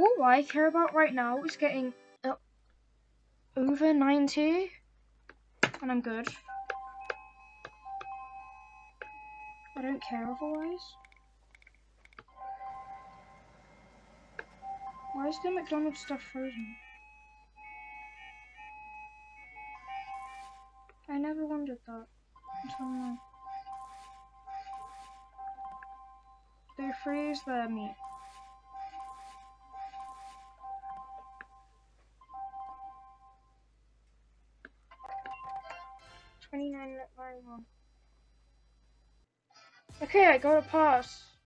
All I care about right now is getting uh, over 90, and I'm good. I don't care otherwise. Why is the McDonald's stuff frozen? I never wondered that until now. They freeze their meat. Twenty nine minute one. Okay, I got a pass.